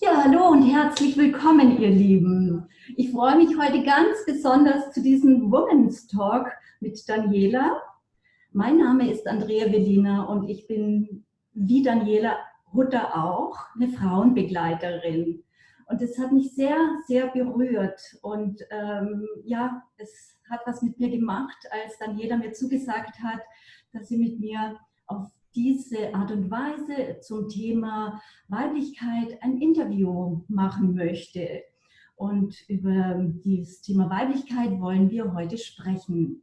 Ja, hallo und herzlich willkommen, ihr Lieben. Ich freue mich heute ganz besonders zu diesem Women's Talk mit Daniela. Mein Name ist Andrea Velina und ich bin wie Daniela Hutter auch eine Frauenbegleiterin. Und es hat mich sehr, sehr berührt und ähm, ja, es hat was mit mir gemacht, als Daniela mir zugesagt hat, dass sie mit mir auf diese Art und Weise zum Thema Weiblichkeit ein Interview machen möchte. Und über dieses Thema Weiblichkeit wollen wir heute sprechen.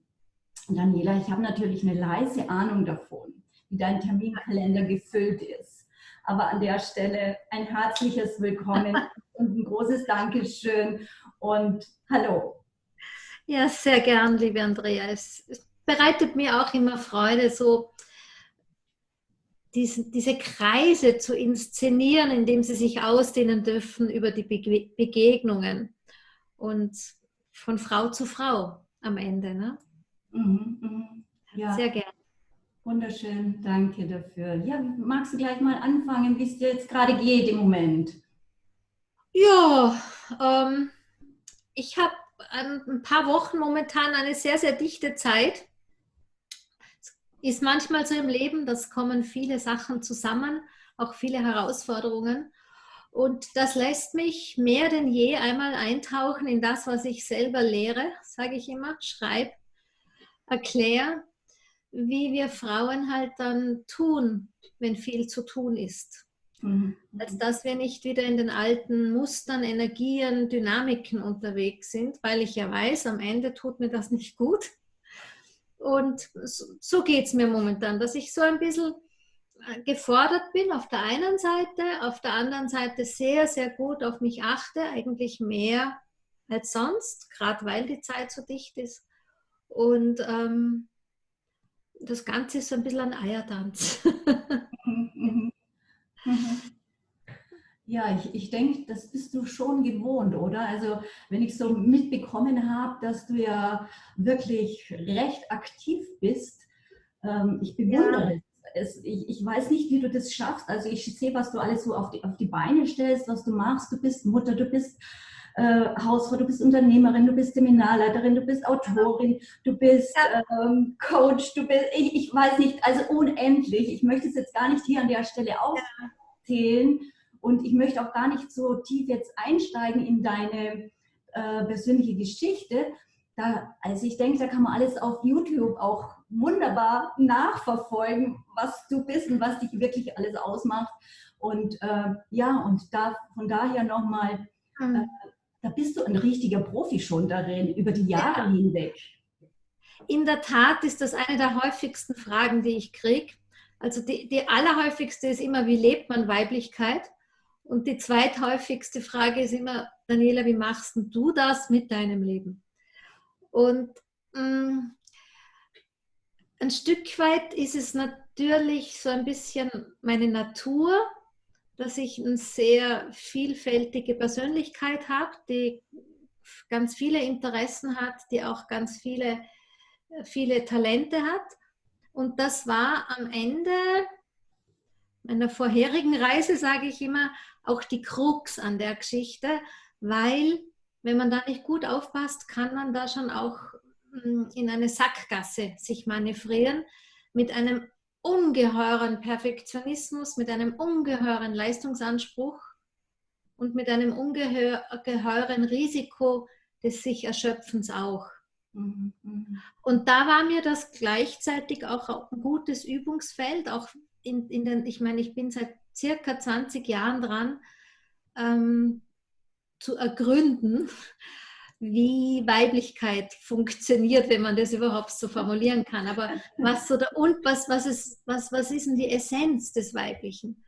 Daniela, ich habe natürlich eine leise Ahnung davon, wie dein Terminkalender gefüllt ist. Aber an der Stelle ein herzliches Willkommen und ein großes Dankeschön und hallo. Ja, sehr gern, liebe Andrea. Es bereitet mir auch immer Freude, so diese, diese Kreise zu inszenieren, indem sie sich ausdehnen dürfen über die Begegnungen und von Frau zu Frau am Ende. Ne? Mhm, mh. ja. Sehr gerne. Wunderschön, danke dafür. Ja, magst du gleich mal anfangen, wie es dir jetzt gerade geht im Moment? Ja, ähm, ich habe ein paar Wochen momentan eine sehr, sehr dichte Zeit ist manchmal so im Leben, das kommen viele Sachen zusammen, auch viele Herausforderungen. Und das lässt mich mehr denn je einmal eintauchen in das, was ich selber lehre, sage ich immer, schreibe, erkläre, wie wir Frauen halt dann tun, wenn viel zu tun ist. Mhm. Als dass wir nicht wieder in den alten Mustern, Energien, Dynamiken unterwegs sind, weil ich ja weiß, am Ende tut mir das nicht gut. Und so geht es mir momentan, dass ich so ein bisschen äh, gefordert bin auf der einen Seite, auf der anderen Seite sehr, sehr gut auf mich achte, eigentlich mehr als sonst, gerade weil die Zeit so dicht ist. Und ähm, das Ganze ist so ein bisschen ein Eiertanz. Mhm, mhm, mhm. Ja, ich, ich denke, das bist du schon gewohnt, oder? Also wenn ich so mitbekommen habe, dass du ja wirklich recht aktiv bist, ähm, ich bewundere ja. es. Ich, ich weiß nicht, wie du das schaffst. Also ich sehe, was du alles so auf die, auf die Beine stellst, was du machst. Du bist Mutter, du bist äh, Hausfrau, du bist Unternehmerin, du bist Seminarleiterin, du bist Autorin, du bist ähm, Coach, du bist, ich, ich, weiß nicht, also unendlich. Ich möchte es jetzt gar nicht hier an der Stelle aufzählen. Ja und ich möchte auch gar nicht so tief jetzt einsteigen in deine äh, persönliche Geschichte. Da, also ich denke, da kann man alles auf YouTube auch wunderbar nachverfolgen, was du bist und was dich wirklich alles ausmacht. Und äh, ja, und da von daher nochmal, mhm. äh, da bist du ein richtiger Profi schon darin, über die Jahre ja. hinweg. In der Tat ist das eine der häufigsten Fragen, die ich kriege. Also die, die allerhäufigste ist immer, wie lebt man Weiblichkeit? Und die zweithäufigste Frage ist immer, Daniela, wie machst du das mit deinem Leben? Und mh, mm, ein Stück weit ist es natürlich so ein bisschen meine Natur, dass ich eine sehr vielfältige Persönlichkeit habe, die ganz viele Interessen hat, die auch ganz viele, viele Talente hat. Und das war am Ende meiner vorherigen Reise, sage ich immer, auch die Krux an der Geschichte, weil wenn man da nicht gut aufpasst, kann man da schon auch hm, in eine Sackgasse sich manövrieren mit einem ungeheuren Perfektionismus, mit einem ungeheuren Leistungsanspruch und mit einem ungeheuren Risiko des sich Erschöpfens auch. Mhm, mhm. Und da war mir das gleichzeitig auch ein gutes Übungsfeld, auch in, in den, ich meine, ich bin seit circa 20 Jahren dran, ähm, zu ergründen, wie Weiblichkeit funktioniert, wenn man das überhaupt so formulieren kann. Aber was so der, und was, was, ist, was, was ist denn die Essenz des Weiblichen?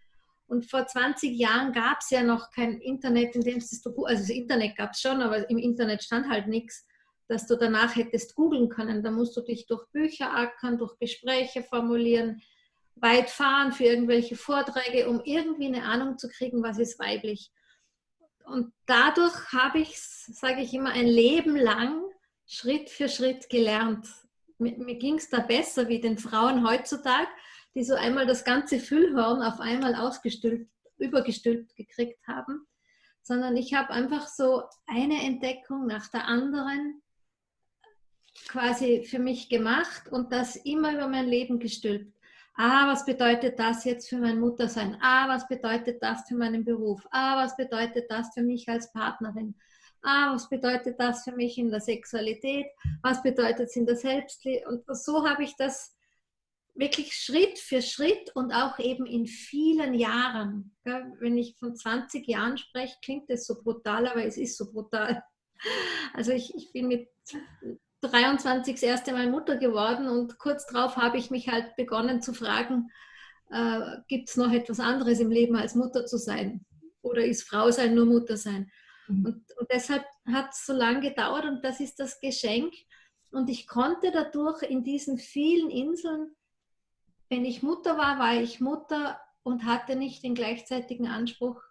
Und vor 20 Jahren gab es ja noch kein Internet, in dem es du, also das Internet gab es schon, aber im Internet stand halt nichts, dass du danach hättest googeln können. Da musst du dich durch Bücher ackern, durch Gespräche formulieren, weit fahren für irgendwelche Vorträge, um irgendwie eine Ahnung zu kriegen, was ist weiblich. Und dadurch habe ich, sage ich immer, ein Leben lang Schritt für Schritt gelernt. Mir, mir ging es da besser wie den Frauen heutzutage, die so einmal das ganze Füllhorn auf einmal ausgestülpt, übergestülpt gekriegt haben. sondern ich habe einfach so eine Entdeckung nach der anderen quasi für mich gemacht und das immer über mein Leben gestülpt. Ah, was bedeutet das jetzt für mein Muttersein? Ah, was bedeutet das für meinen Beruf? Ah, was bedeutet das für mich als Partnerin? Ah, was bedeutet das für mich in der Sexualität? Was bedeutet es in der Selbstliebe? Und so habe ich das wirklich Schritt für Schritt und auch eben in vielen Jahren. Wenn ich von 20 Jahren spreche, klingt das so brutal, aber es ist so brutal. Also ich, ich bin mit 23 das erste Mal Mutter geworden und kurz darauf habe ich mich halt begonnen zu fragen, äh, gibt es noch etwas anderes im Leben als Mutter zu sein? Oder ist Frau sein nur Mutter sein? Mhm. Und, und deshalb hat es so lange gedauert und das ist das Geschenk. Und ich konnte dadurch in diesen vielen Inseln, wenn ich Mutter war, war ich Mutter und hatte nicht den gleichzeitigen Anspruch,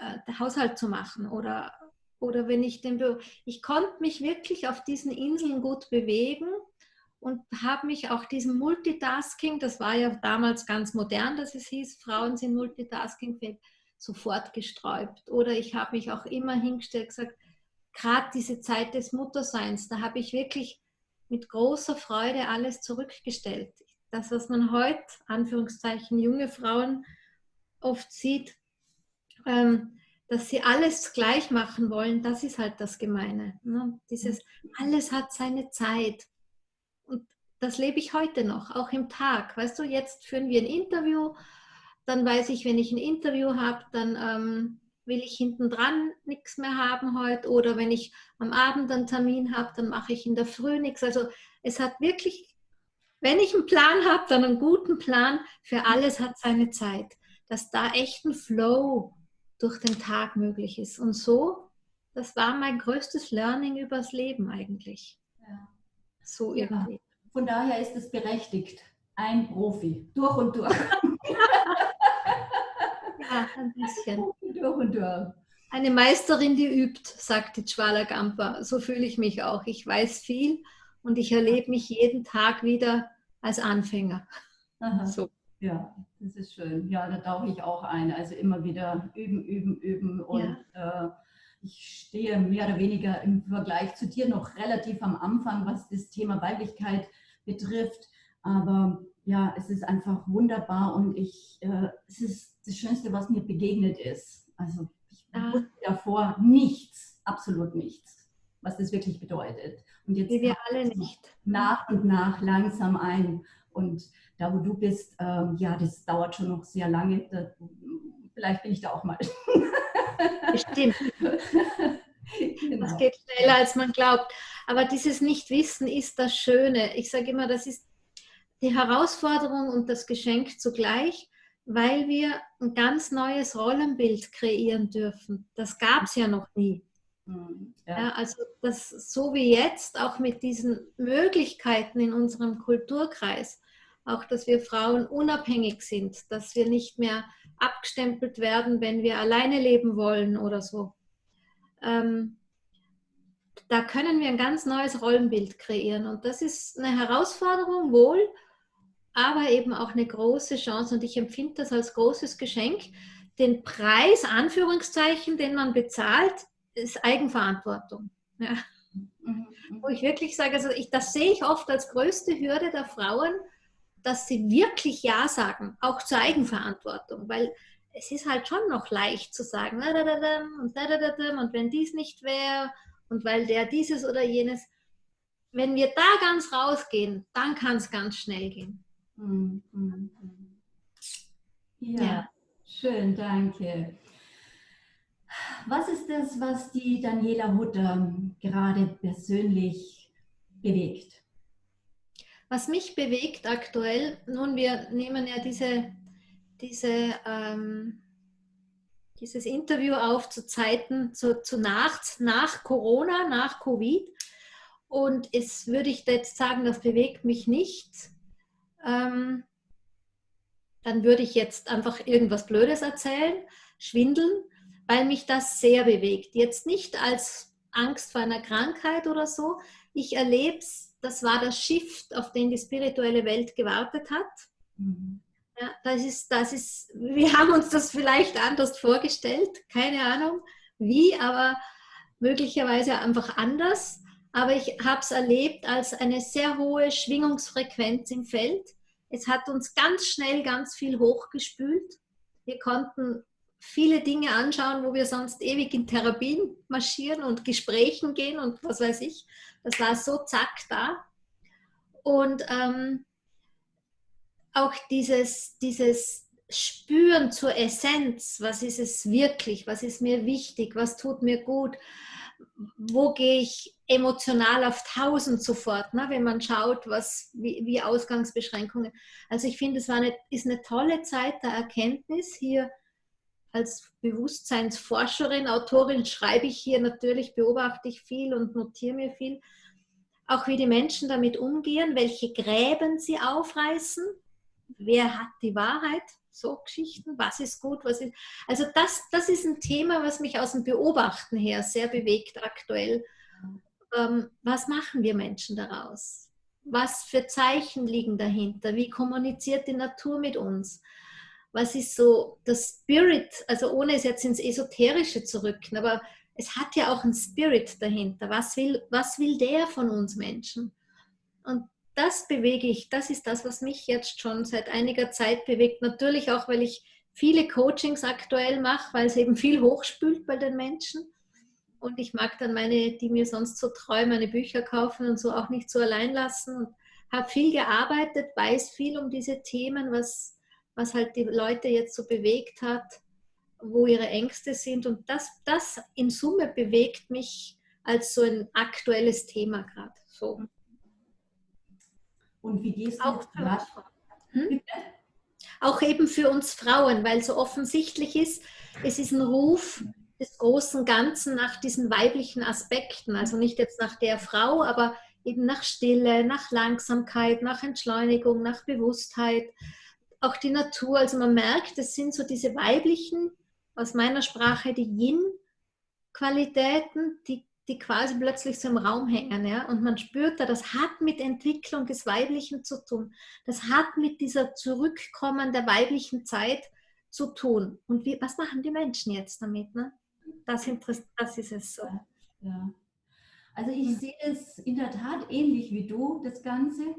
äh, Haushalt zu machen oder oder wenn ich den, ich konnte mich wirklich auf diesen Inseln gut bewegen und habe mich auch diesem Multitasking, das war ja damals ganz modern, dass es hieß, Frauen sind multitaskingfähig, sofort gesträubt. Oder ich habe mich auch immer hingestellt gesagt, gerade diese Zeit des Mutterseins, da habe ich wirklich mit großer Freude alles zurückgestellt. Das, was man heute, Anführungszeichen, junge Frauen oft sieht, ähm, dass sie alles gleich machen wollen, das ist halt das Gemeine. Ne? Dieses, alles hat seine Zeit. Und das lebe ich heute noch, auch im Tag. Weißt du, jetzt führen wir ein Interview, dann weiß ich, wenn ich ein Interview habe, dann ähm, will ich hinten dran nichts mehr haben heute. Oder wenn ich am Abend einen Termin habe, dann mache ich in der Früh nichts. Also es hat wirklich, wenn ich einen Plan habe, dann einen guten Plan. Für alles hat seine Zeit. Dass da echt ein Flow durch den Tag möglich ist. Und so, das war mein größtes Learning übers Leben eigentlich. Ja. So irgendwie. Ja. Von daher ist es berechtigt. Ein Profi, durch und durch. ja, ein bisschen. Durch und durch. Eine Meisterin, die übt, sagte Chwala Gampa. So fühle ich mich auch. Ich weiß viel und ich erlebe mich jeden Tag wieder als Anfänger. Aha. So. Ja, das ist schön. Ja, da tauche ich auch ein. Also immer wieder üben, üben, üben. Und ja. äh, ich stehe mehr oder weniger im Vergleich zu dir noch relativ am Anfang, was das Thema Weiblichkeit betrifft. Aber ja, es ist einfach wunderbar und ich, äh, es ist das Schönste, was mir begegnet ist. Also ich ah. wusste davor nichts, absolut nichts, was das wirklich bedeutet. Und jetzt Wie wir alle nicht. Nach und nach langsam ein. Und da, wo du bist, ähm, ja, das dauert schon noch sehr lange. Da, vielleicht bin ich da auch mal. Bestimmt. genau. Das geht schneller, als man glaubt. Aber dieses Nichtwissen ist das Schöne. Ich sage immer, das ist die Herausforderung und das Geschenk zugleich, weil wir ein ganz neues Rollenbild kreieren dürfen. Das gab es ja noch nie. Mhm, ja. Ja, also das so wie jetzt, auch mit diesen Möglichkeiten in unserem Kulturkreis, auch dass wir Frauen unabhängig sind, dass wir nicht mehr abgestempelt werden, wenn wir alleine leben wollen oder so. Ähm, da können wir ein ganz neues Rollenbild kreieren und das ist eine Herausforderung wohl, aber eben auch eine große Chance und ich empfinde das als großes Geschenk. Den Preis, Anführungszeichen, den man bezahlt, ist Eigenverantwortung. Ja. Mhm. Wo ich wirklich sage, also ich, das sehe ich oft als größte Hürde der Frauen, dass sie wirklich Ja sagen, auch zur Eigenverantwortung, weil es ist halt schon noch leicht zu sagen, und, und wenn dies nicht wäre und weil der dieses oder jenes, wenn wir da ganz rausgehen, dann kann es ganz schnell gehen. Mhm, mhm, mhm. Ja, ja, schön, danke. Was ist das, was die Daniela Hutter gerade persönlich bewegt? Was mich bewegt aktuell, nun, wir nehmen ja diese, diese, ähm, dieses Interview auf zu Zeiten, zu, zu nach, nach Corona, nach Covid. Und es würde ich jetzt sagen, das bewegt mich nicht. Ähm, dann würde ich jetzt einfach irgendwas Blödes erzählen, schwindeln, weil mich das sehr bewegt. Jetzt nicht als Angst vor einer Krankheit oder so. Ich erlebe es das war das Shift, auf den die spirituelle Welt gewartet hat. Mhm. Ja, das ist, das ist, wir haben uns das vielleicht anders vorgestellt, keine Ahnung. wie, aber möglicherweise einfach anders. Aber ich habe es erlebt als eine sehr hohe Schwingungsfrequenz im Feld. Es hat uns ganz schnell ganz viel hochgespült. Wir konnten viele Dinge anschauen, wo wir sonst ewig in Therapien marschieren und Gesprächen gehen und was weiß ich. Das war so zack da. Und ähm, auch dieses, dieses Spüren zur Essenz, was ist es wirklich, was ist mir wichtig, was tut mir gut, wo gehe ich emotional auf tausend sofort, ne, wenn man schaut, was, wie, wie Ausgangsbeschränkungen. Also ich finde, es war eine, ist eine tolle Zeit der Erkenntnis hier als Bewusstseinsforscherin, Autorin schreibe ich hier natürlich, beobachte ich viel und notiere mir viel. Auch wie die Menschen damit umgehen, welche Gräben sie aufreißen, wer hat die Wahrheit, so Geschichten, was ist gut, was ist. Also das, das ist ein Thema, was mich aus dem Beobachten her sehr bewegt aktuell. Ähm, was machen wir Menschen daraus? Was für Zeichen liegen dahinter? Wie kommuniziert die Natur mit uns? Was ist so das Spirit, also ohne es jetzt ins Esoterische zu rücken, aber es hat ja auch einen Spirit dahinter. Was will, was will der von uns Menschen? Und das bewege ich, das ist das, was mich jetzt schon seit einiger Zeit bewegt. Natürlich auch, weil ich viele Coachings aktuell mache, weil es eben viel hochspült bei den Menschen. Und ich mag dann meine, die mir sonst so treu meine Bücher kaufen und so auch nicht so allein lassen. Und habe viel gearbeitet, weiß viel um diese Themen, was was halt die Leute jetzt so bewegt hat, wo ihre Ängste sind. Und das, das in Summe bewegt mich als so ein aktuelles Thema gerade. So. Und wie gehst du auch für hm? Auch eben für uns Frauen, weil so offensichtlich ist, es ist ein Ruf des großen Ganzen nach diesen weiblichen Aspekten. Also nicht jetzt nach der Frau, aber eben nach Stille, nach Langsamkeit, nach Entschleunigung, nach Bewusstheit, auch die Natur. Also man merkt, das sind so diese weiblichen, aus meiner Sprache die Yin-Qualitäten, die, die quasi plötzlich so im Raum hängen. Ja? Und man spürt da, das hat mit Entwicklung des Weiblichen zu tun. Das hat mit dieser Zurückkommen der weiblichen Zeit zu tun. Und wie, was machen die Menschen jetzt damit? Ne? Das, das ist es so. Ja. Also ich sehe es in der Tat ähnlich wie du, das Ganze.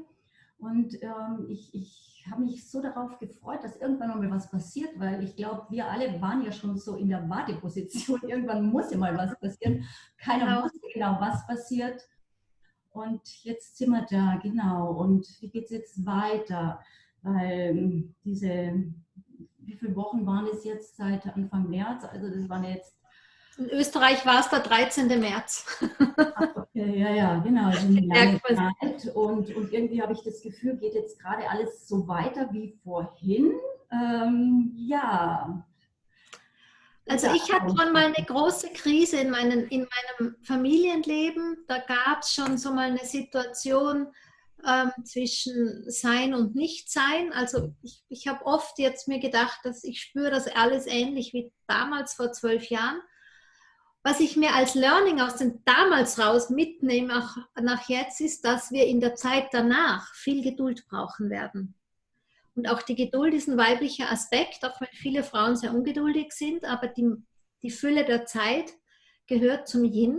Und ähm, ich, ich habe mich so darauf gefreut, dass irgendwann mal was passiert, weil ich glaube, wir alle waren ja schon so in der Warteposition. Irgendwann muss ja mal was passieren. Keiner genau. wusste genau, was passiert. Und jetzt sind wir da, genau. Und wie geht es jetzt weiter? Weil ähm, diese, wie viele Wochen waren es jetzt seit Anfang März? Also das waren jetzt in Österreich war es der 13. März. okay, ja, ja, genau. Also eine lange Zeit. Und, und irgendwie habe ich das Gefühl, geht jetzt gerade alles so weiter wie vorhin. Ähm, ja. Also ich hatte schon mal eine große Krise in, meinen, in meinem Familienleben. Da gab es schon so mal eine Situation ähm, zwischen Sein und Nichtsein. Also ich, ich habe oft jetzt mir gedacht, dass ich spüre das alles ähnlich wie damals vor zwölf Jahren was ich mir als Learning aus dem damals raus mitnehme, auch nach jetzt, ist, dass wir in der Zeit danach viel Geduld brauchen werden. Und auch die Geduld ist ein weiblicher Aspekt, auch wenn viele Frauen sehr ungeduldig sind, aber die, die Fülle der Zeit gehört zum Yin.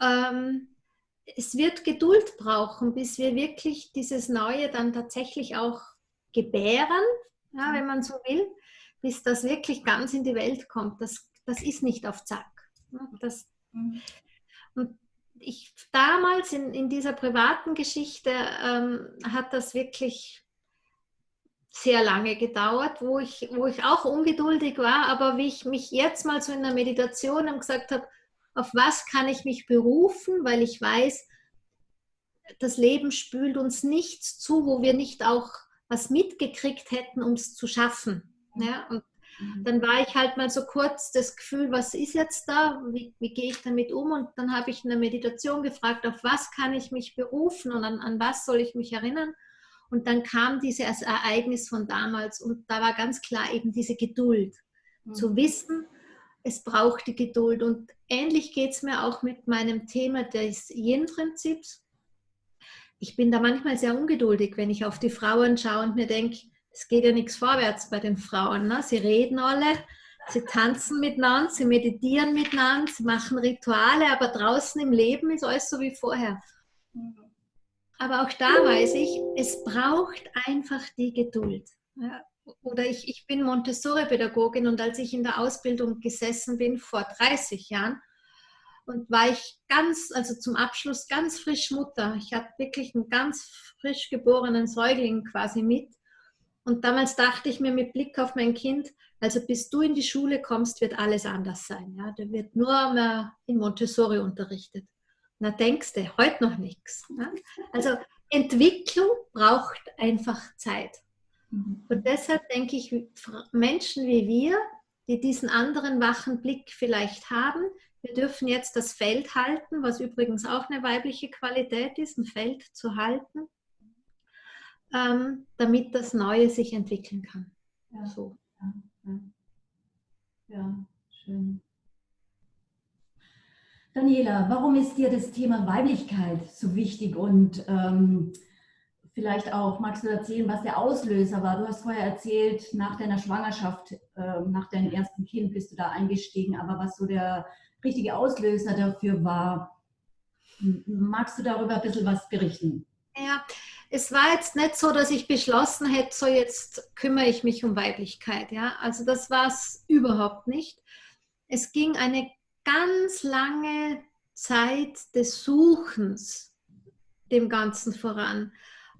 Ähm, es wird Geduld brauchen, bis wir wirklich dieses Neue dann tatsächlich auch gebären, ja, wenn man so will, bis das wirklich ganz in die Welt kommt. Das, das ist nicht auf Zack. Das, mhm. und ich damals in, in dieser privaten Geschichte ähm, hat das wirklich sehr lange gedauert, wo ich, wo ich auch ungeduldig war, aber wie ich mich jetzt mal so in der Meditation gesagt habe, auf was kann ich mich berufen, weil ich weiß, das Leben spült uns nichts zu, wo wir nicht auch was mitgekriegt hätten, um es zu schaffen. Ja, und Mhm. Dann war ich halt mal so kurz das Gefühl, was ist jetzt da? Wie, wie gehe ich damit um? Und dann habe ich in der Meditation gefragt, auf was kann ich mich berufen und an, an was soll ich mich erinnern? Und dann kam dieses Ereignis von damals und da war ganz klar eben diese Geduld. Mhm. Zu wissen, es braucht die Geduld. Und ähnlich geht es mir auch mit meinem Thema des Yin-Prinzips. Ich bin da manchmal sehr ungeduldig, wenn ich auf die Frauen schaue und mir denke, es geht ja nichts vorwärts bei den Frauen. Ne? Sie reden alle, Sie tanzen miteinander, sie meditieren miteinander, sie machen Rituale, aber draußen im Leben ist alles so wie vorher. Aber auch da weiß ich, es braucht einfach die Geduld. Ja, oder ich, ich bin Montessori-Pädagogin und als ich in der Ausbildung gesessen bin vor 30 Jahren und war ich ganz, also zum Abschluss ganz frisch Mutter. Ich hatte wirklich einen ganz frisch geborenen Säugling quasi mit. Und damals dachte ich mir mit Blick auf mein Kind, also bis du in die Schule kommst, wird alles anders sein. Ja? Da wird nur mehr in Montessori unterrichtet. Na denkst du, heute noch nichts. Ja? Also Entwicklung braucht einfach Zeit. Mhm. Und deshalb denke ich, Menschen wie wir, die diesen anderen wachen Blick vielleicht haben, wir dürfen jetzt das Feld halten, was übrigens auch eine weibliche Qualität ist, ein Feld zu halten, ähm, damit das Neue sich entwickeln kann. Ja. So. Ja, ja. ja, schön. Daniela, warum ist dir das Thema Weiblichkeit so wichtig und ähm, vielleicht auch, magst du erzählen, was der Auslöser war? Du hast vorher erzählt, nach deiner Schwangerschaft, äh, nach deinem ersten Kind bist du da eingestiegen, aber was so der richtige Auslöser dafür war, magst du darüber ein bisschen was berichten? Ja, es war jetzt nicht so, dass ich beschlossen hätte, so jetzt kümmere ich mich um Weiblichkeit. Ja? Also das war es überhaupt nicht. Es ging eine ganz lange Zeit des Suchens dem Ganzen voran.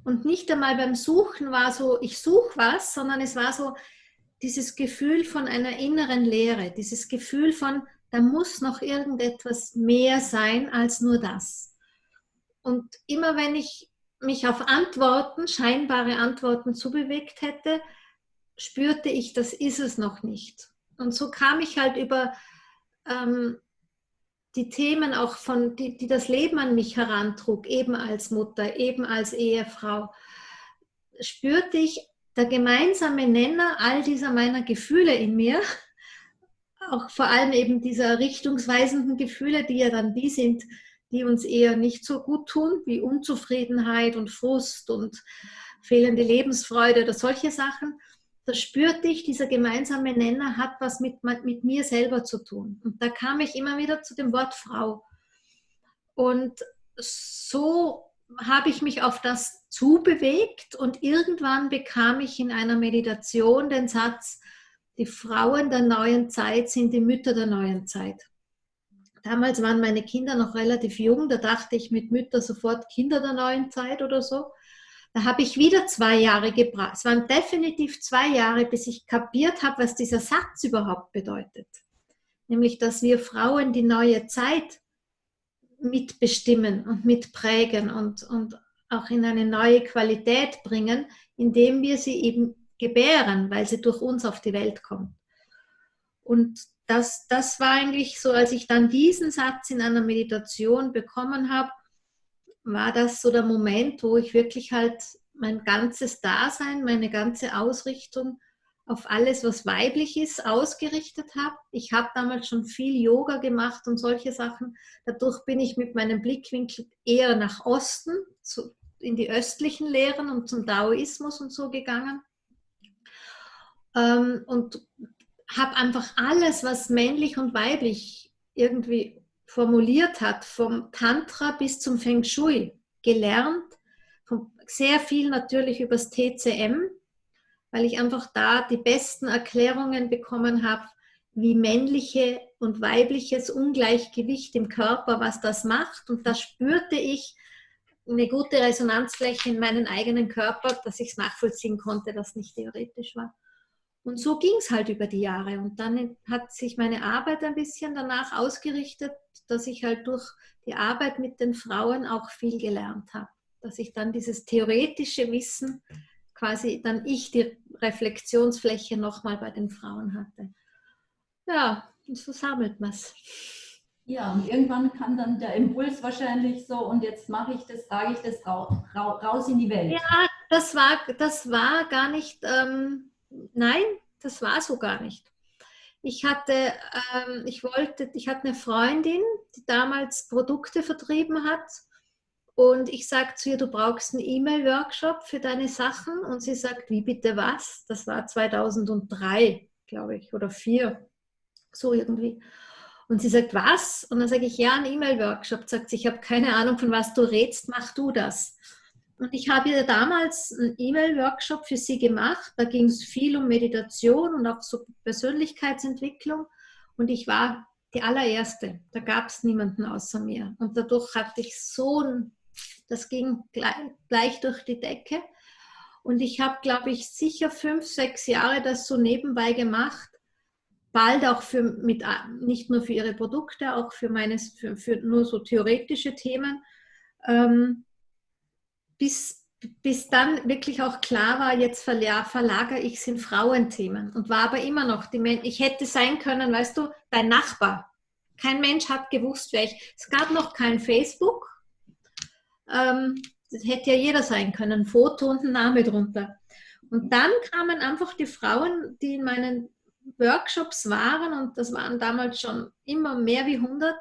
Und nicht einmal beim Suchen war so, ich suche was, sondern es war so dieses Gefühl von einer inneren Leere, dieses Gefühl von, da muss noch irgendetwas mehr sein als nur das. Und immer wenn ich mich auf Antworten, scheinbare Antworten zubewegt hätte, spürte ich, das ist es noch nicht. Und so kam ich halt über ähm, die Themen auch von, die, die das Leben an mich herantrug, eben als Mutter, eben als Ehefrau, spürte ich der gemeinsame Nenner all dieser meiner Gefühle in mir, auch vor allem eben dieser richtungsweisenden Gefühle, die ja dann die sind, die uns eher nicht so gut tun, wie Unzufriedenheit und Frust und fehlende Lebensfreude oder solche Sachen da spürte ich, dieser gemeinsame Nenner hat was mit, mit mir selber zu tun. Und da kam ich immer wieder zu dem Wort Frau. Und so habe ich mich auf das zubewegt und irgendwann bekam ich in einer Meditation den Satz, die Frauen der neuen Zeit sind die Mütter der neuen Zeit. Damals waren meine Kinder noch relativ jung, da dachte ich mit Mütter sofort Kinder der neuen Zeit oder so. Da habe ich wieder zwei Jahre gebraucht. Es waren definitiv zwei Jahre, bis ich kapiert habe, was dieser Satz überhaupt bedeutet. Nämlich, dass wir Frauen die neue Zeit mitbestimmen und mitprägen und, und auch in eine neue Qualität bringen, indem wir sie eben gebären, weil sie durch uns auf die Welt kommt. Und das, das war eigentlich so, als ich dann diesen Satz in einer Meditation bekommen habe, war das so der Moment, wo ich wirklich halt mein ganzes Dasein, meine ganze Ausrichtung auf alles, was weiblich ist, ausgerichtet habe. Ich habe damals schon viel Yoga gemacht und solche Sachen. Dadurch bin ich mit meinem Blickwinkel eher nach Osten, zu, in die östlichen Lehren und zum Daoismus und so gegangen. Ähm, und habe einfach alles, was männlich und weiblich irgendwie formuliert hat, vom Tantra bis zum Feng Shui, gelernt. Sehr viel natürlich übers TCM, weil ich einfach da die besten Erklärungen bekommen habe, wie männliche und weibliches Ungleichgewicht im Körper, was das macht. Und da spürte ich eine gute Resonanzfläche in meinen eigenen Körper, dass ich es nachvollziehen konnte, dass nicht theoretisch war. Und so ging es halt über die Jahre. Und dann hat sich meine Arbeit ein bisschen danach ausgerichtet, dass ich halt durch die Arbeit mit den Frauen auch viel gelernt habe. Dass ich dann dieses theoretische Wissen quasi dann ich die Reflexionsfläche nochmal bei den Frauen hatte. Ja, und so sammelt man es. Ja, und irgendwann kam dann der Impuls wahrscheinlich so, und jetzt mache ich das, trage ich das raus in die Welt. Ja, das war, das war gar nicht. Ähm, nein, das war so gar nicht. Ich hatte, ähm, ich wollte, ich hatte eine Freundin, die damals Produkte vertrieben hat. Und ich sage zu ihr, du brauchst einen E-Mail-Workshop für deine Sachen. Und sie sagt, wie bitte was? Das war 2003, glaube ich, oder 2004. so irgendwie. Und sie sagt, was? Und dann sage ich, ja, ein E-Mail-Workshop. Sagt sie, ich habe keine Ahnung, von was du redest, mach du das. Und ich habe ihr damals einen E-Mail-Workshop für sie gemacht. Da ging es viel um Meditation und auch so Persönlichkeitsentwicklung. Und ich war die allererste. Da gab es niemanden außer mir. Und dadurch hatte ich so ein, das ging gleich, gleich durch die Decke. Und ich habe, glaube ich, sicher fünf, sechs Jahre das so nebenbei gemacht. Bald auch für, mit, nicht nur für ihre Produkte, auch für, meines, für, für nur so theoretische Themen. Ähm, bis, bis dann wirklich auch klar war, jetzt verlagere ich es in Frauenthemen und war aber immer noch die Menschen. Ich hätte sein können, weißt du, dein Nachbar. Kein Mensch hat gewusst, wer ich. Es gab noch kein Facebook. Ähm, das hätte ja jeder sein können, ein Foto und ein Name drunter. Und dann kamen einfach die Frauen, die in meinen Workshops waren, und das waren damals schon immer mehr wie 100,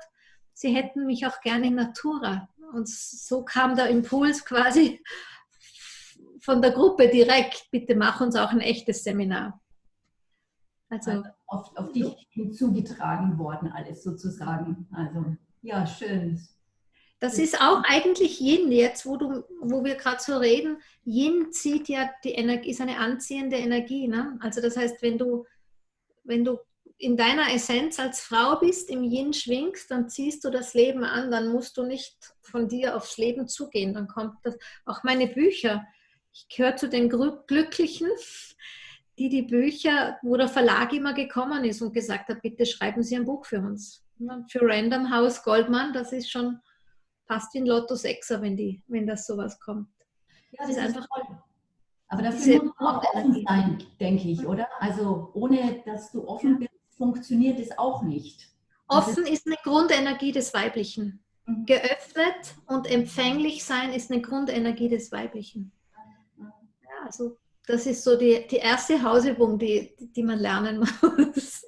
sie hätten mich auch gerne in Natura. Und so kam der Impuls quasi von der Gruppe direkt, bitte mach uns auch ein echtes Seminar. Also, also auf, auf dich hinzugetragen worden, alles sozusagen. Also ja, schön. Das ist auch eigentlich Yin jetzt, wo, du, wo wir gerade so reden. Yin zieht ja die Energie, ist eine anziehende Energie. Ne? Also das heißt, wenn du, wenn du in deiner Essenz als Frau bist, im Yin schwingst, dann ziehst du das Leben an, dann musst du nicht von dir aufs Leben zugehen. Dann kommt das, auch meine Bücher. Ich gehöre zu den Glücklichen, die die Bücher, wo der Verlag immer gekommen ist und gesagt hat, bitte schreiben Sie ein Buch für uns. Für Random House Goldman, das ist schon fast wie ein Lotto Sechser, wenn, die, wenn das sowas kommt. Ja, das, das ist einfach toll. Aber dafür muss man auch offen sein, denke ich, oder? Also ohne, dass du offen bist, funktioniert es auch nicht. Offen ist eine Grundenergie des Weiblichen. Mhm. Geöffnet und empfänglich sein ist eine Grundenergie des Weiblichen. Ja, also das ist so die, die erste Hausübung, die, die man lernen muss.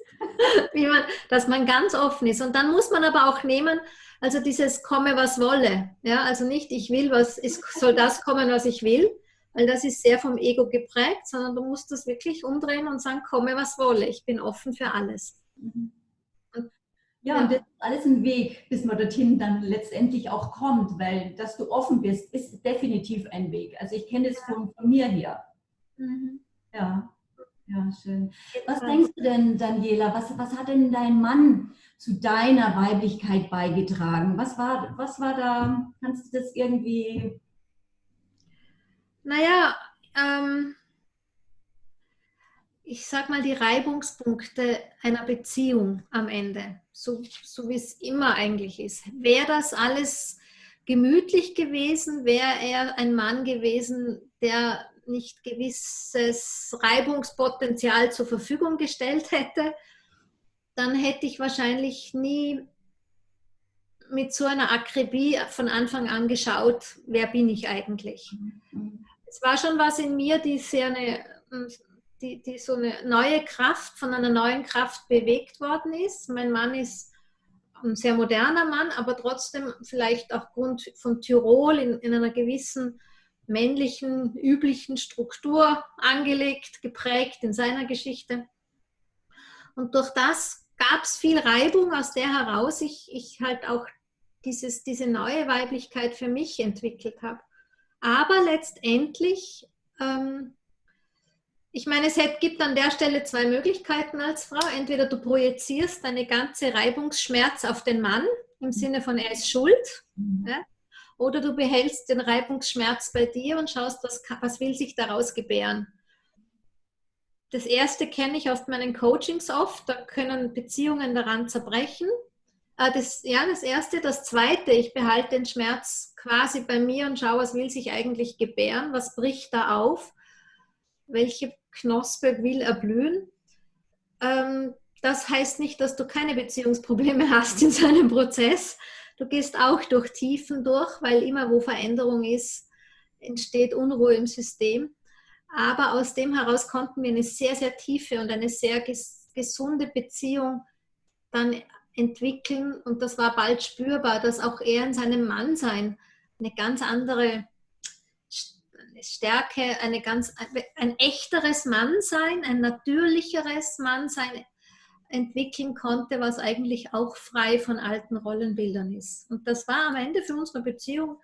Wie man, dass man ganz offen ist. Und dann muss man aber auch nehmen, also dieses komme, was wolle. Ja, also nicht, ich will, was, es soll das kommen, was ich will, weil das ist sehr vom Ego geprägt, sondern du musst das wirklich umdrehen und sagen, komme, was wolle. Ich bin offen für alles. Mhm. Ja, und das ist alles ein Weg, bis man dorthin dann letztendlich auch kommt, weil dass du offen bist, ist definitiv ein Weg. Also ich kenne das von, von mir her. Mhm. Ja. Ja, schön. Was denkst du denn, Daniela, was, was hat denn dein Mann zu deiner Weiblichkeit beigetragen? Was war, was war da, kannst du das irgendwie... Naja, ähm, ich sag mal die Reibungspunkte einer Beziehung am Ende, so, so wie es immer eigentlich ist. Wäre das alles gemütlich gewesen, wäre er ein Mann gewesen, der nicht gewisses Reibungspotenzial zur Verfügung gestellt hätte, dann hätte ich wahrscheinlich nie mit so einer Akribie von Anfang an geschaut, wer bin ich eigentlich. Mhm. Es war schon was in mir, die sehr eine, die, die so eine neue Kraft, von einer neuen Kraft bewegt worden ist. Mein Mann ist ein sehr moderner Mann, aber trotzdem vielleicht aufgrund von Tirol in, in einer gewissen männlichen, üblichen Struktur angelegt, geprägt in seiner Geschichte. Und durch das gab es viel Reibung, aus der heraus ich, ich halt auch dieses, diese neue Weiblichkeit für mich entwickelt habe. Aber letztendlich, ähm, ich meine, es gibt an der Stelle zwei Möglichkeiten als Frau. Entweder du projizierst deine ganze Reibungsschmerz auf den Mann, im Sinne von er ist schuld. Mhm. Ja? Oder du behältst den Reibungsschmerz bei dir und schaust, was, was will sich daraus gebären. Das erste kenne ich aus meinen Coachings oft, da können Beziehungen daran zerbrechen. Äh, das, ja, das erste. Das zweite, ich behalte den Schmerz quasi bei mir und schaue, was will sich eigentlich gebären, was bricht da auf, welche Knospe will erblühen. Ähm, das heißt nicht, dass du keine Beziehungsprobleme hast in so einem Prozess, Du gehst auch durch Tiefen durch, weil immer wo Veränderung ist, entsteht Unruhe im System. Aber aus dem heraus konnten wir eine sehr, sehr tiefe und eine sehr ges gesunde Beziehung dann entwickeln. Und das war bald spürbar, dass auch er in seinem Mannsein eine ganz andere Stärke, eine ganz, ein echteres Mannsein, ein natürlicheres Mannsein, entwickeln konnte, was eigentlich auch frei von alten Rollenbildern ist. Und das war am Ende für unsere Beziehung,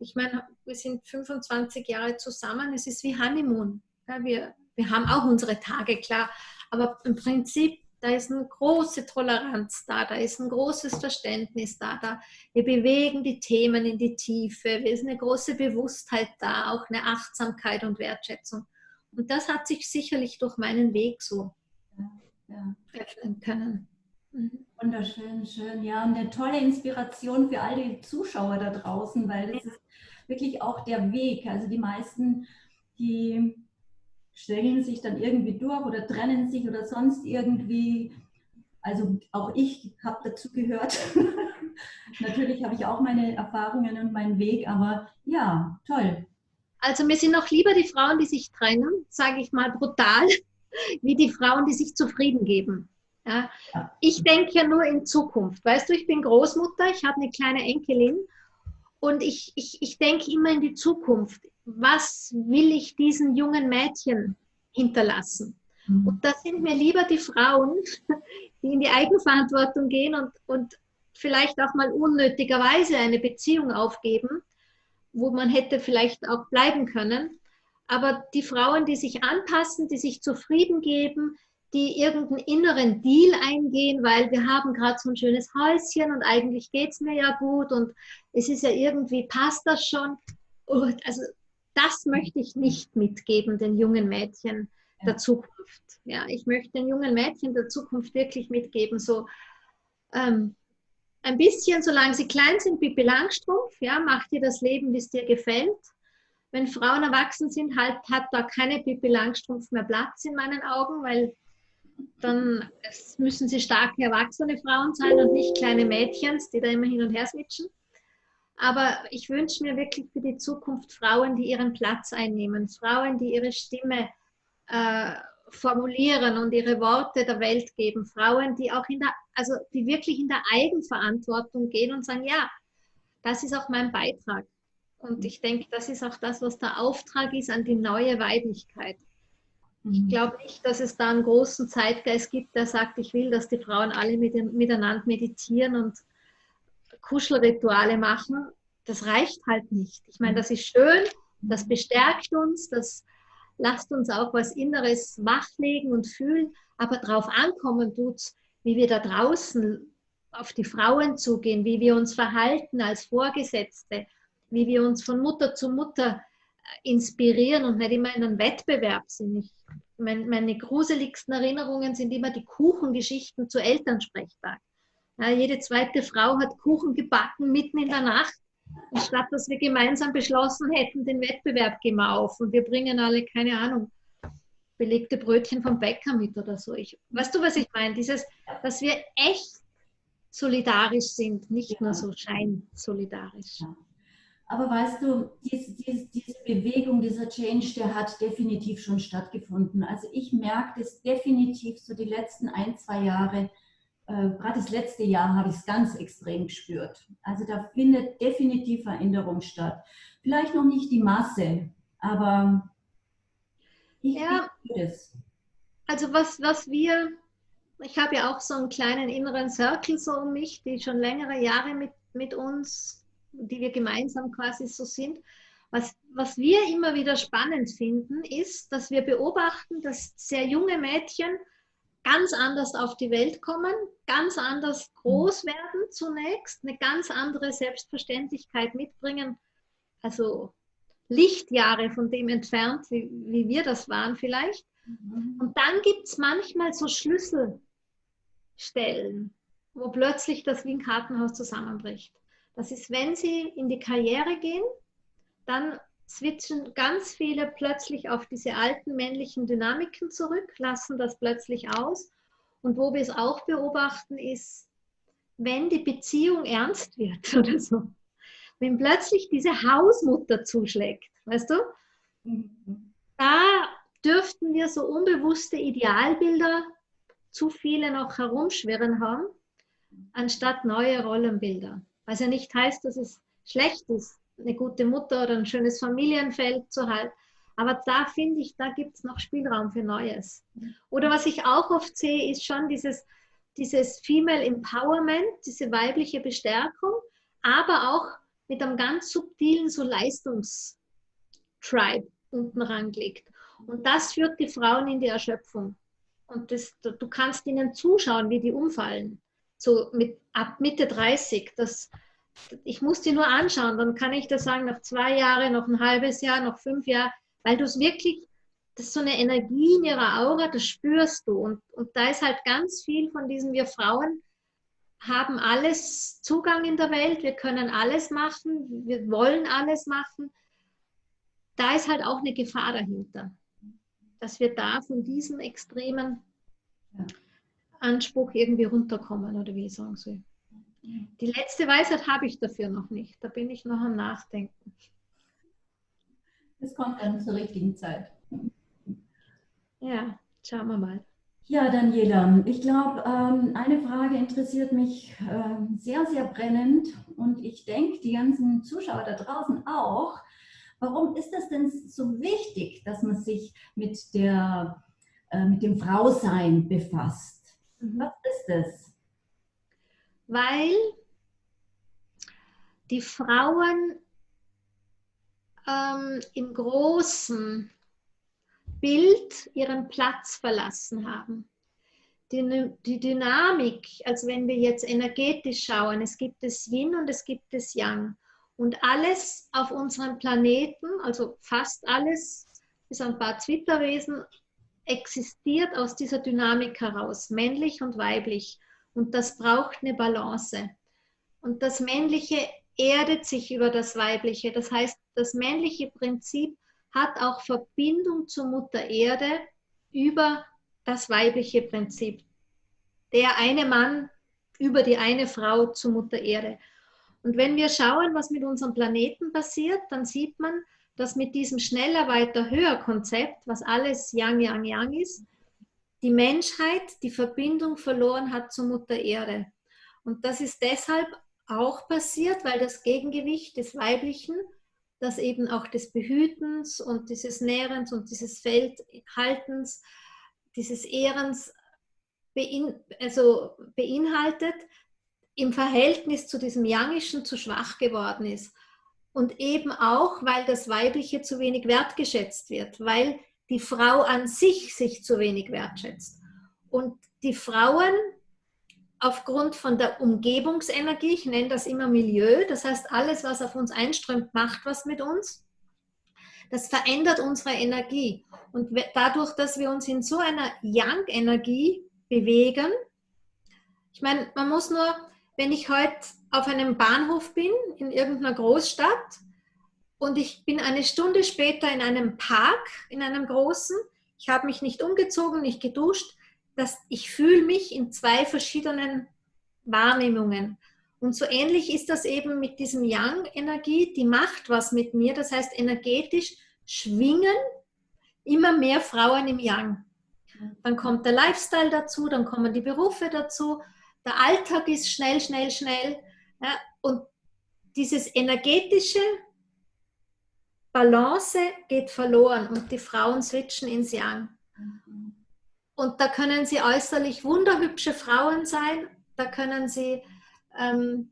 ich meine, wir sind 25 Jahre zusammen, es ist wie Honeymoon. Ja, wir, wir haben auch unsere Tage, klar, aber im Prinzip, da ist eine große Toleranz da, da ist ein großes Verständnis da, da. Wir bewegen die Themen in die Tiefe, es ist eine große Bewusstheit da, auch eine Achtsamkeit und Wertschätzung. Und das hat sich sicherlich durch meinen Weg so ja. öffnen können. Mhm. Wunderschön, schön. Ja, und eine tolle Inspiration für all die Zuschauer da draußen, weil das ist wirklich auch der Weg. Also die meisten, die stellen sich dann irgendwie durch oder trennen sich oder sonst irgendwie. Also auch ich habe dazu gehört. Natürlich habe ich auch meine Erfahrungen und meinen Weg, aber ja, toll. Also mir sind noch lieber die Frauen, die sich trennen, sage ich mal brutal, wie die Frauen, die sich zufrieden geben. Ja. Ich denke ja nur in Zukunft. Weißt du, ich bin Großmutter, ich habe eine kleine Enkelin und ich, ich, ich denke immer in die Zukunft. Was will ich diesen jungen Mädchen hinterlassen? Mhm. Und da sind mir lieber die Frauen, die in die Eigenverantwortung gehen und, und vielleicht auch mal unnötigerweise eine Beziehung aufgeben, wo man hätte vielleicht auch bleiben können. Aber die Frauen, die sich anpassen, die sich zufrieden geben, die irgendeinen inneren Deal eingehen, weil wir haben gerade so ein schönes Häuschen und eigentlich geht es mir ja gut und es ist ja irgendwie, passt das schon. Und also das möchte ich nicht mitgeben, den jungen Mädchen der Zukunft. Ja, ich möchte den jungen Mädchen der Zukunft wirklich mitgeben, so ähm, ein bisschen, solange sie klein sind, Pippi Langstrumpf, ja, macht dir das Leben, wie es dir gefällt. Wenn Frauen erwachsen sind, halt, hat da keine Pippi Langstrumpf mehr Platz in meinen Augen, weil dann müssen sie starke erwachsene Frauen sein und nicht kleine Mädchen, die da immer hin und her switchen. Aber ich wünsche mir wirklich für die Zukunft Frauen, die ihren Platz einnehmen, Frauen, die ihre Stimme äh, formulieren und ihre Worte der Welt geben, Frauen, die auch in der, also die wirklich in der Eigenverantwortung gehen und sagen, ja, das ist auch mein Beitrag. Und ich denke, das ist auch das, was der Auftrag ist an die neue Weiblichkeit. Ich mhm. glaube nicht, dass es da einen großen Zeitgeist gibt, der sagt, ich will, dass die Frauen alle mit, miteinander meditieren und Kuschelrituale machen. Das reicht halt nicht. Ich meine, das ist schön, das bestärkt uns, das lasst uns auch was Inneres wachlegen und fühlen, aber darauf ankommen tut wie wir da draußen auf die Frauen zugehen, wie wir uns verhalten als Vorgesetzte, wie wir uns von Mutter zu Mutter inspirieren und nicht immer in einem Wettbewerb sind. Ich, mein, meine gruseligsten Erinnerungen sind immer die Kuchengeschichten zu Elternsprechtag. Jede zweite Frau hat Kuchen gebacken mitten in der Nacht. Und statt dass wir gemeinsam beschlossen hätten, den Wettbewerb gehen wir auf und wir bringen alle, keine Ahnung, belegte Brötchen vom Bäcker mit oder so. Ich, weißt du, was ich meine? Dieses, dass wir echt solidarisch sind, nicht ja. nur so scheinsolidarisch. Ja. Aber weißt du, diese, diese, diese, Bewegung, dieser Change, der hat definitiv schon stattgefunden. Also ich merke das definitiv so die letzten ein, zwei Jahre, äh, gerade das letzte Jahr habe ich es ganz extrem gespürt. Also da findet definitiv Veränderung statt. Vielleicht noch nicht die Masse, aber ich ja, es. Also was, was wir, ich habe ja auch so einen kleinen inneren Circle so um mich, die schon längere Jahre mit, mit uns die wir gemeinsam quasi so sind. Was, was wir immer wieder spannend finden, ist, dass wir beobachten, dass sehr junge Mädchen ganz anders auf die Welt kommen, ganz anders groß werden zunächst, eine ganz andere Selbstverständlichkeit mitbringen. Also Lichtjahre von dem entfernt, wie, wie wir das waren vielleicht. Mhm. Und dann gibt es manchmal so Schlüsselstellen, wo plötzlich das wie ein Kartenhaus zusammenbricht. Das ist, wenn sie in die Karriere gehen, dann switchen ganz viele plötzlich auf diese alten männlichen Dynamiken zurück, lassen das plötzlich aus. Und wo wir es auch beobachten, ist, wenn die Beziehung ernst wird oder so, wenn plötzlich diese Hausmutter zuschlägt, weißt du, da dürften wir so unbewusste Idealbilder zu viele noch herumschwirren haben, anstatt neue Rollenbilder. Was ja nicht heißt, dass es schlecht ist, eine gute Mutter oder ein schönes Familienfeld zu halten. Aber da finde ich, da gibt es noch Spielraum für Neues. Oder was ich auch oft sehe, ist schon dieses, dieses Female Empowerment, diese weibliche Bestärkung, aber auch mit einem ganz subtilen so Leistungstribe unten rangelegt. Und das führt die Frauen in die Erschöpfung. Und das, du kannst ihnen zuschauen, wie die umfallen. So mit, ab Mitte 30. Das, ich muss die nur anschauen, dann kann ich das sagen, nach zwei Jahren, noch ein halbes Jahr, noch fünf Jahre, weil du es wirklich, das ist so eine Energie in ihrer Aura, das spürst du. Und, und da ist halt ganz viel von diesem, wir Frauen haben alles Zugang in der Welt, wir können alles machen, wir wollen alles machen. Da ist halt auch eine Gefahr dahinter dass wir da von diesem extremen Anspruch irgendwie runterkommen oder wie ich sagen soll. Die letzte Weisheit habe ich dafür noch nicht. Da bin ich noch am Nachdenken. Es kommt dann zur richtigen Zeit. Ja, schauen wir mal. Ja, Daniela, ich glaube, ähm, eine Frage interessiert mich ähm, sehr, sehr brennend und ich denke, die ganzen Zuschauer da draußen auch. Warum ist das denn so wichtig, dass man sich mit, der, äh, mit dem Frausein befasst? Mhm. Was ist es? Weil die Frauen ähm, im großen Bild ihren Platz verlassen haben. Die, die, Dynamik, also wenn wir jetzt energetisch schauen, es gibt das Yin und es gibt das Yang. Und alles auf unserem Planeten, also fast alles, bis ein paar Zwitterwesen, existiert aus dieser Dynamik heraus, männlich und weiblich. Und das braucht eine Balance. Und das Männliche erdet sich über das Weibliche. Das heißt, das männliche Prinzip hat auch Verbindung zur Mutter Erde über das weibliche Prinzip. Der eine Mann über die eine Frau zur Mutter Erde. Und wenn wir schauen, was mit unserem Planeten passiert, dann sieht man, dass mit diesem schneller, weiter, höher Konzept, was alles Yang, Yang, Yang ist, die Menschheit die Verbindung verloren hat zur Mutter Erde. Und das ist deshalb auch passiert, weil das Gegengewicht des Weiblichen, das eben auch des Behütens und dieses Nährens und dieses Feldhaltens, dieses Ehrens bein, also beinhaltet, im Verhältnis zu diesem Yangischen zu schwach geworden ist. Und eben auch, weil das Weibliche zu wenig wertgeschätzt wird, weil die Frau an sich sich zu wenig wertschätzt. Und die Frauen aufgrund von der Umgebungsenergie, ich nenne das immer Milieu, das heißt alles, was auf uns einströmt, macht was mit uns. Das verändert unsere Energie. Und dadurch, dass wir uns in so einer Yang-Energie bewegen, ich meine, man muss nur wenn ich heute auf einem Bahnhof bin, in irgendeiner Großstadt, und ich bin eine Stunde später in einem Park, in einem großen, ich habe mich nicht umgezogen, nicht geduscht, dass ich fühle mich in zwei verschiedenen Wahrnehmungen. Und so ähnlich ist das eben mit diesem Yang-Energie, die macht was mit mir, das heißt energetisch schwingen immer mehr Frauen im Yang. Dann kommt der Lifestyle dazu, dann kommen die Berufe dazu, der Alltag ist schnell, schnell, schnell. Ja, und dieses energetische Balance geht verloren und die Frauen switchen ins Yang. Und da können sie äußerlich wunderhübsche Frauen sein, da können sie, ähm,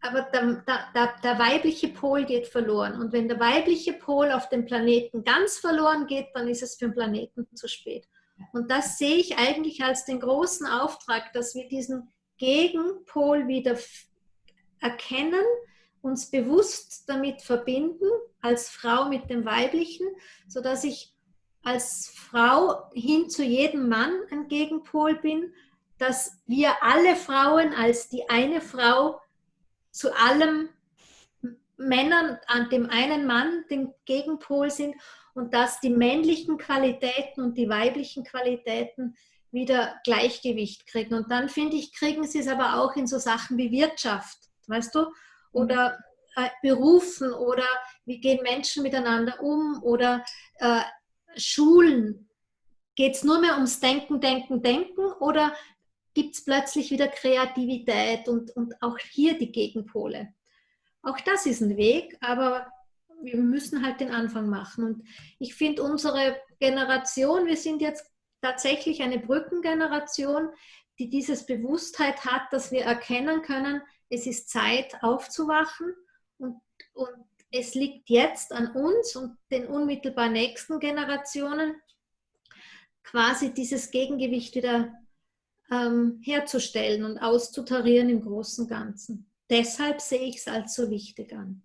aber der, der, der, weibliche Pol geht verloren. Und wenn der weibliche Pol auf dem Planeten ganz verloren geht, dann ist es für den Planeten zu spät. Und das sehe ich eigentlich als den großen Auftrag, dass wir diesen Gegenpol wieder erkennen, uns bewusst damit verbinden, als Frau mit dem Weiblichen, sodass ich als Frau hin zu jedem Mann ein Gegenpol bin, dass wir alle Frauen als die eine Frau zu allem Männern, an dem einen Mann den Gegenpol sind und dass die männlichen Qualitäten und die weiblichen Qualitäten wieder Gleichgewicht kriegen. Und dann finde ich, kriegen sie es aber auch in so Sachen wie Wirtschaft, weißt du, oder äh, Berufen oder wie gehen Menschen miteinander um oder äh, Schulen. Geht es nur mehr ums Denken, Denken, Denken oder gibt es plötzlich wieder Kreativität und, und auch hier die Gegenpole? Auch das ist ein Weg, aber wir müssen halt den Anfang machen. Und ich finde, unsere Generation, wir sind jetzt tatsächlich eine Brückengeneration, die dieses Bewusstheit hat, dass wir erkennen können, es ist Zeit aufzuwachen und, und es liegt jetzt an uns und den unmittelbar nächsten Generationen, quasi dieses Gegengewicht wieder ähm, herzustellen und auszutarieren im großen und Ganzen. Deshalb sehe ich es als so wichtig an.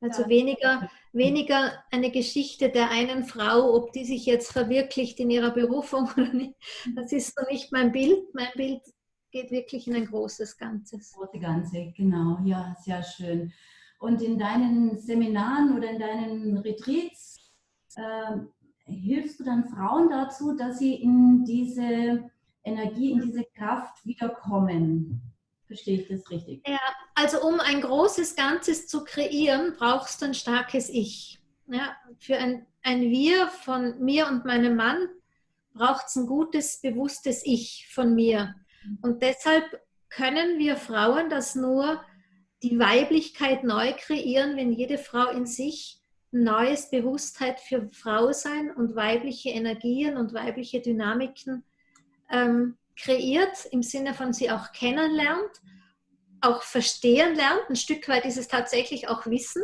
Also ja. weniger, weniger eine Geschichte der einen Frau, ob die sich jetzt verwirklicht in ihrer Berufung oder nicht. Das ist so nicht mein Bild. Mein Bild geht wirklich in ein großes Ganzes. Große Ganze, genau. Ja, sehr schön. Und in deinen Seminaren oder in deinen Retreats äh, hilfst du dann Frauen dazu, dass sie in diese Energie, in diese Kraft wiederkommen. Verstehe ich das richtig? Ja, also um ein großes Ganzes zu kreieren, brauchst du ein starkes Ich. Ja, für ein, ein Wir von mir und meinem Mann braucht es ein gutes, bewusstes Ich von mir. Und deshalb können wir Frauen das nur die Weiblichkeit neu kreieren, wenn jede Frau in sich ein neues Bewusstheit für Frau sein und weibliche Energien und weibliche Dynamiken ähm, kreiert, im Sinne von sie auch kennenlernt, auch verstehen lernt. Ein Stück weit ist es tatsächlich auch Wissen,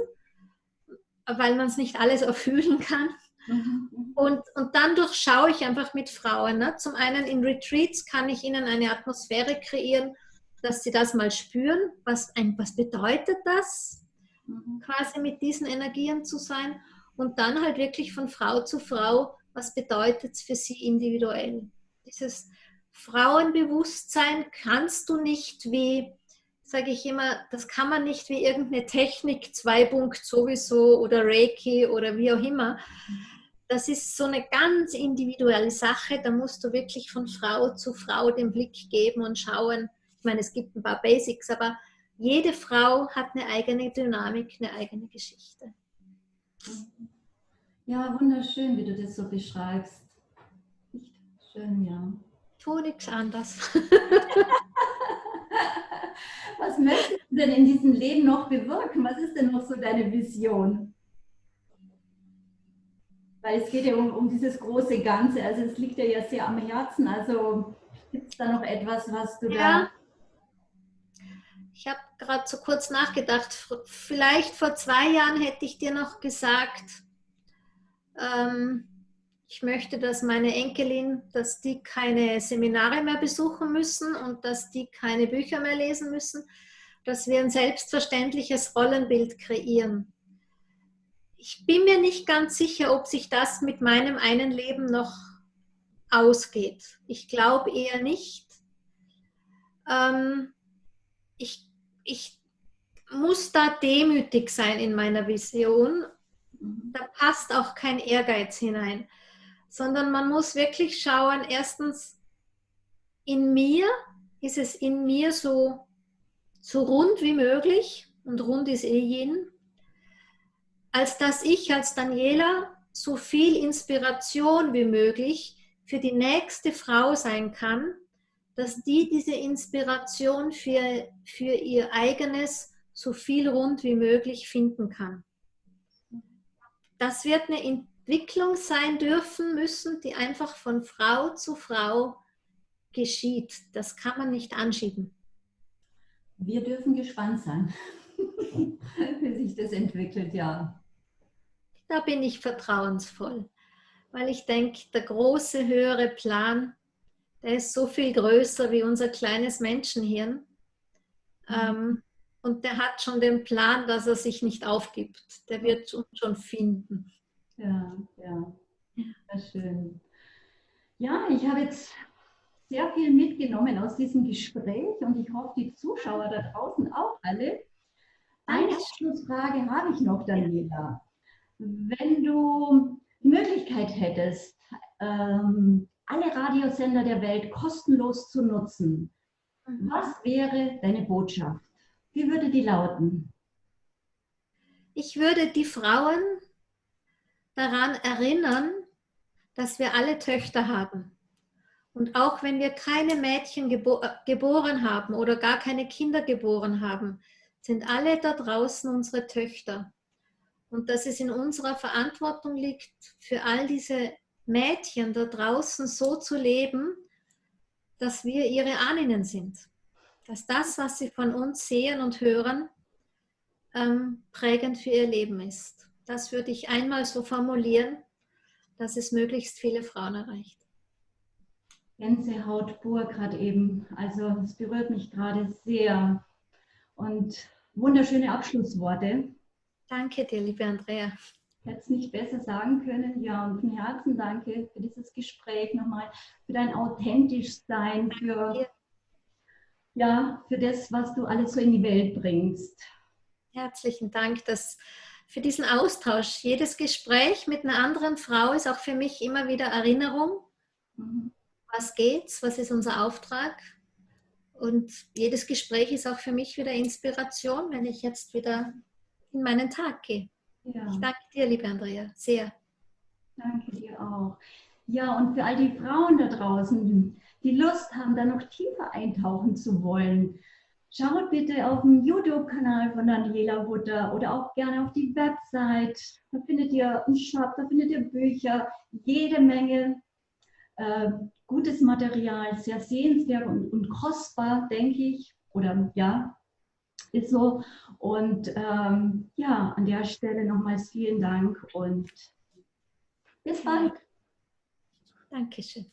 weil man es nicht alles erfüllen kann. Mhm. Und, und dann durchschaue ich einfach mit Frauen. Ne? Zum einen in Retreats kann ich ihnen eine Atmosphäre kreieren, dass sie das mal spüren, was, ein, was bedeutet das, mhm. quasi mit diesen Energien zu sein. Und dann halt wirklich von Frau zu Frau, was bedeutet es für sie individuell. Dieses Frauenbewusstsein kannst du nicht wie, sage ich immer, das kann man nicht wie irgendeine Technik, zwei Punkt sowieso oder Reiki oder wie auch immer. Das ist so eine ganz individuelle Sache. Da musst du wirklich von Frau zu Frau den Blick geben und schauen, ich meine, es gibt ein paar Basics, aber jede Frau hat eine eigene Dynamik, eine eigene Geschichte. Ja, wunderschön, wie du das so beschreibst. Nicht schön, ja. Tue nichts anders. Was möchtest du denn in diesem Leben noch bewirken? Was ist denn noch so deine Vision? Weil es geht ja um, um dieses große Ganze. Also es liegt dir ja sehr am Herzen. Also gibt es da noch etwas, was du ja. da ich habe gerade so kurz nachgedacht, vielleicht vor zwei Jahren hätte ich dir noch gesagt, ähm, ich möchte, dass meine Enkelin, dass die keine Seminare mehr besuchen müssen und dass die keine Bücher mehr lesen müssen, dass wir ein selbstverständliches Rollenbild kreieren. Ich bin mir nicht ganz sicher, ob sich das mit meinem einen Leben noch ausgeht. Ich glaube eher nicht. Ähm, ich ich muss da demütig sein in meiner Vision. Da passt auch kein Ehrgeiz hinein, sondern man muss wirklich schauen, erstens, in mir ist es in mir so, so rund wie möglich und rund ist eh Yin, als dass ich als Daniela so viel Inspiration wie möglich für die nächste Frau sein kann, dass die diese Inspiration für, für ihr eigenes so viel rund wie möglich finden kann. Das wird eine Entwicklung sein dürfen müssen, die einfach von Frau zu Frau geschieht. Das kann man nicht anschieben. Wir dürfen gespannt sein, wie sich das entwickelt, ja. Da bin ich vertrauensvoll, weil ich denke, der große, höhere Plan der ist so viel größer wie unser kleines Menschenhirn. Mhm. Ähm, und der hat schon den Plan, dass er sich nicht aufgibt. Der wird uns schon finden. Ja, ja, sehr schön. Ja, ich habe jetzt sehr viel mitgenommen aus diesem Gespräch und ich hoffe, die Zuschauer da draußen auch alle. Eine Abschlussfrage habe ich noch, Daniela. Wenn du die Möglichkeit hättest, ähm, alle Radiosender der Welt kostenlos zu nutzen. Mhm. Was wäre deine Botschaft? Wie würde die lauten? Ich würde die Frauen daran erinnern, dass wir alle Töchter haben. Und auch wenn wir keine Mädchen gebo geboren haben oder gar keine Kinder geboren haben, sind alle da draußen unsere Töchter. Und dass es in unserer Verantwortung liegt, für all diese Mädchen da draußen so zu leben, dass wir ihre Ahnen sind. Dass das, was sie von uns sehen und hören, ähm, prägend für ihr Leben ist. Das würde ich einmal so formulieren, dass es möglichst viele Frauen erreicht. Gänsehaut pur gerade eben. Also es berührt mich gerade sehr. Und wunderschöne Abschlussworte. Danke dir, liebe Andrea. Hätte es nicht besser sagen können. Ja, und von Herzen danke für dieses Gespräch nochmal, für dein authentisch Sein, für, ja, für das, was du alles so in die Welt bringst. Herzlichen Dank dass, für diesen Austausch. Jedes Gespräch mit einer anderen Frau ist auch für mich immer wieder Erinnerung. Mhm. Was geht's? Was ist unser Auftrag? Und jedes Gespräch ist auch für mich wieder Inspiration, wenn ich jetzt wieder in meinen Tag gehe. Ja. Ich danke dir, liebe Andrea, sehr. Danke dir auch. Ja, und für all die Frauen da draußen, die Lust haben, da noch tiefer eintauchen zu wollen, schaut bitte auf dem YouTube-Kanal von Daniela Hutter oder auch gerne auf die Website. Da findet ihr einen Shop, da findet ihr Bücher, jede Menge äh, gutes Material, sehr sehenswert und, und kostbar, denke ich. Oder ja, ist so. Und ähm, ja, an der Stelle nochmals vielen Dank und bis bald. Dankeschön.